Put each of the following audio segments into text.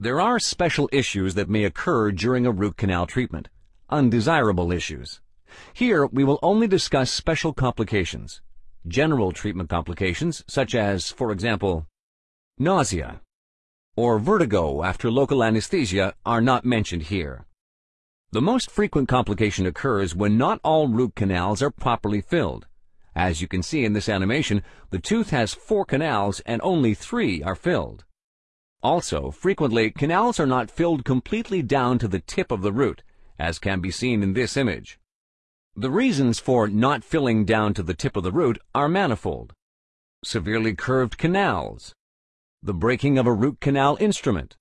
There are special issues that may occur during a root canal treatment, undesirable issues. Here, we will only discuss special complications. General treatment complications, such as, for example, nausea or vertigo after local anesthesia, are not mentioned here. The most frequent complication occurs when not all root canals are properly filled. As you can see in this animation, the tooth has four canals and only three are filled. Also, frequently, canals are not filled completely down to the tip of the root, as can be seen in this image. The reasons for not filling down to the tip of the root are manifold. Severely curved canals, the breaking of a root canal instrument,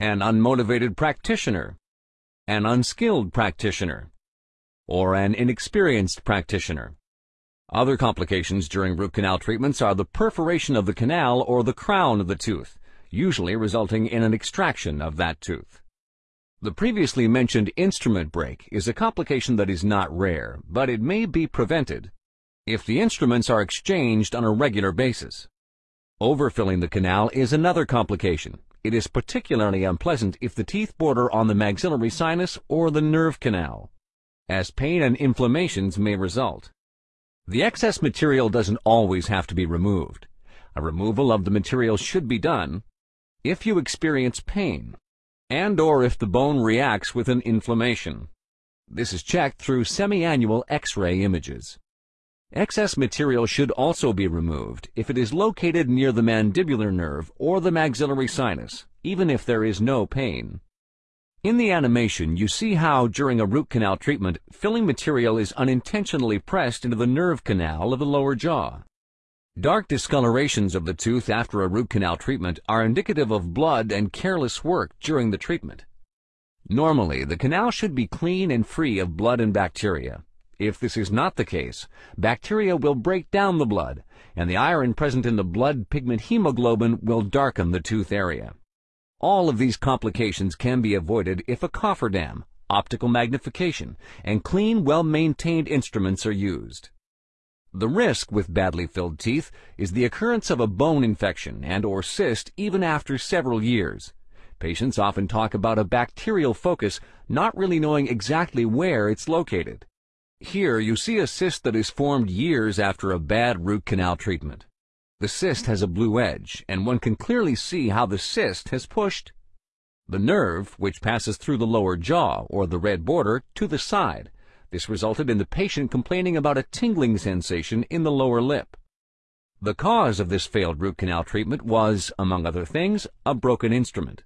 an unmotivated practitioner, an unskilled practitioner, or an inexperienced practitioner. Other complications during root canal treatments are the perforation of the canal or the crown of the tooth, usually resulting in an extraction of that tooth. The previously mentioned instrument break is a complication that is not rare, but it may be prevented if the instruments are exchanged on a regular basis. Overfilling the canal is another complication. It is particularly unpleasant if the teeth border on the maxillary sinus or the nerve canal, as pain and inflammations may result. The excess material doesn't always have to be removed. A removal of the material should be done if you experience pain and or if the bone reacts with an inflammation. This is checked through semi-annual X-ray images. Excess material should also be removed if it is located near the mandibular nerve or the maxillary sinus, even if there is no pain. In the animation, you see how, during a root canal treatment, filling material is unintentionally pressed into the nerve canal of the lower jaw. Dark discolorations of the tooth after a root canal treatment are indicative of blood and careless work during the treatment. Normally, the canal should be clean and free of blood and bacteria. If this is not the case, bacteria will break down the blood, and the iron present in the blood pigment hemoglobin will darken the tooth area. All of these complications can be avoided if a cofferdam, optical magnification, and clean, well-maintained instruments are used. The risk with badly filled teeth is the occurrence of a bone infection and or cyst even after several years. Patients often talk about a bacterial focus, not really knowing exactly where it's located. Here you see a cyst that is formed years after a bad root canal treatment. The cyst has a blue edge, and one can clearly see how the cyst has pushed the nerve, which passes through the lower jaw, or the red border, to the side. This resulted in the patient complaining about a tingling sensation in the lower lip. The cause of this failed root canal treatment was, among other things, a broken instrument.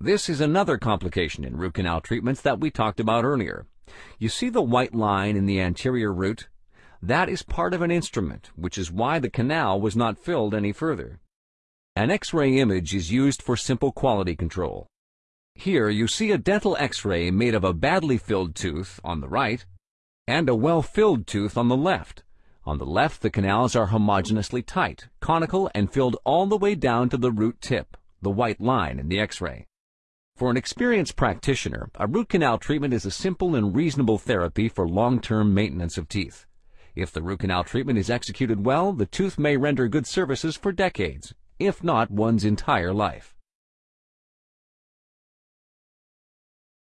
This is another complication in root canal treatments that we talked about earlier. You see the white line in the anterior root? That is part of an instrument, which is why the canal was not filled any further. An X-ray image is used for simple quality control. Here you see a dental X-ray made of a badly filled tooth on the right and a well-filled tooth on the left. On the left, the canals are homogeneously tight, conical, and filled all the way down to the root tip, the white line in the X-ray. For an experienced practitioner, a root canal treatment is a simple and reasonable therapy for long-term maintenance of teeth. If the root canal treatment is executed well, the tooth may render good services for decades, if not one's entire life.